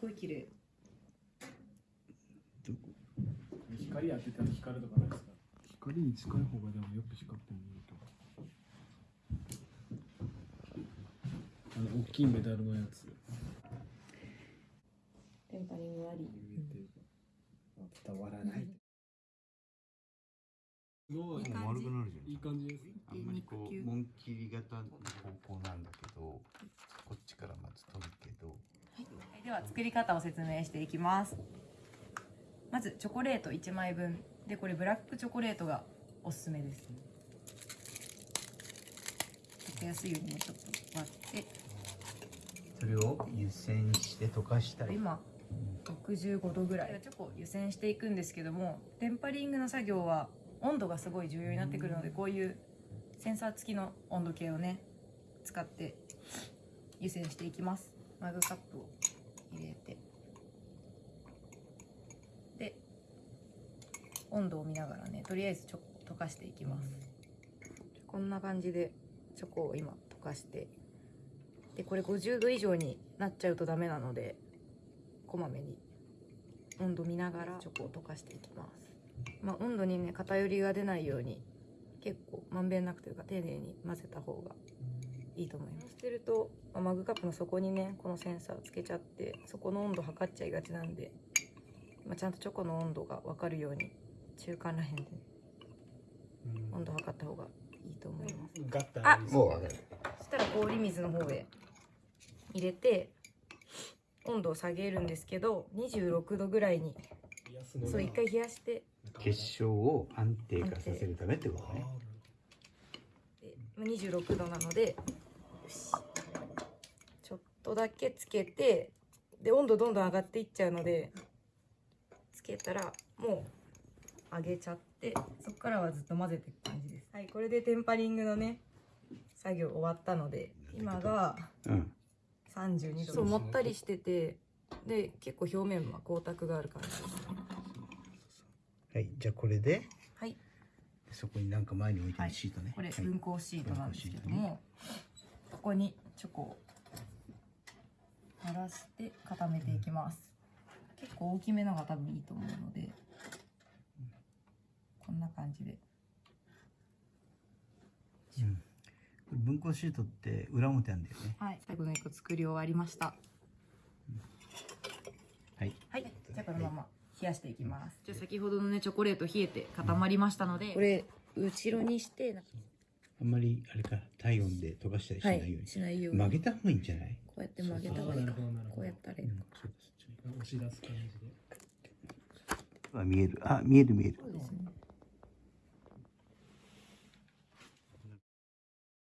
ごい綺麗光当てたら光るとかないですか？光に近い方がでもよく光って見えると。あの大きいメダルのやつ。テンパリングあり。伝わらない。すごい。いい感じ。丸くなるじゃん。いい感じ。ですあんまりこう紋切り型の方向なんだけどこっちからまず取るけどはいでは作り方を説明していきます。まずチョコレート1枚分。でこれブラックチョコレートがおすすめです溶けやすいようにねちょっと割って。それを湯煎して溶かしたり今65度ぐらい。チョコを湯煎していくんですけどもテンパリングの作業は温度がすごい重要になってくるのでこういうセンサー付きの温度計をね使って湯煎していきます。マグカップを入れて。で温度を見ながらねとりあえずチョコ溶かしていきます。こんな感じでチョコを今溶かして。でこれ50度以上になっちゃうとダメなのでこまめに温度見ながらチョコを溶かしていきます。まあ温度にね偏りが出ないように結構まんべんなくというか丁寧に混ぜた方がいいと思います。してると、まあマグカップの底にねこのセンサーつけちゃってそこの温度測っちゃいがちなんで、まあ、ちゃんとチョコの温度が分かるように中間らへんで温度測った方がいいと思います。ガッタあもう分かる。そしたら氷水の方へ入れて温度を下げるんですけど26度ぐらいにそう一回冷やして結晶を安定化させるためってことね。でまあ26度なのでよし。ちょっとだけつけてで温度どんどん上がっていっちゃうのでつけたらもう上げちゃってそこからはずっと混ぜていく感じです。はいこれでテンパリングのね作業終わったので今がうん。32度そうもったりしててで結構表面は光沢がある感じです。はいじゃあこれではい。そこになんか前に置いてるシートね、これはい。分光シートなんですけども、ここにチョコを垂らして固めていきます。結構大きめのが多分いいと思うのでこんな感じで。うん。これ分光シートって裏表なんだよね。はい。最後の1個作り終わりました。はい。はい。じゃあこのまま冷やしていきます。じゃあ先ほどのねチョコレート冷えて固まりましたので。これ後ろにしてあんまりあれか体温で溶かしたりしないように、しないように。曲げた方がいいんじゃない？こうやって曲げた方がいい。かこうやったらいいのかそうか。そっち押し出す感じで。あ見える。あ見える見える。そうですね